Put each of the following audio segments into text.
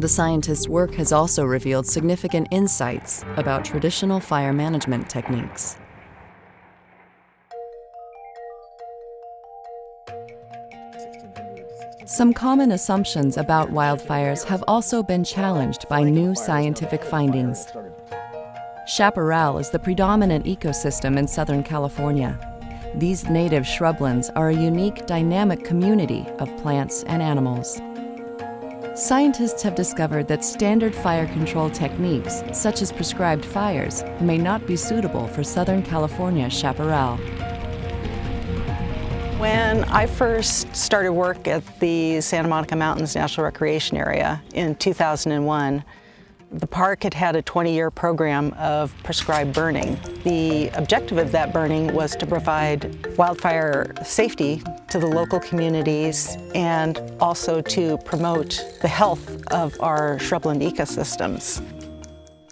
The scientists' work has also revealed significant insights about traditional fire management techniques. Some common assumptions about wildfires have also been challenged by new scientific findings. Chaparral is the predominant ecosystem in Southern California. These native shrublands are a unique dynamic community of plants and animals. Scientists have discovered that standard fire control techniques, such as prescribed fires, may not be suitable for Southern California chaparral. When I first started work at the Santa Monica Mountains National Recreation Area in 2001, the park had had a 20-year program of prescribed burning. The objective of that burning was to provide wildfire safety to the local communities and also to promote the health of our shrubland ecosystems.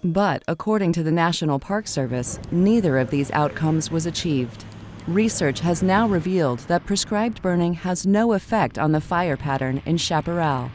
But according to the National Park Service, neither of these outcomes was achieved. Research has now revealed that prescribed burning has no effect on the fire pattern in chaparral.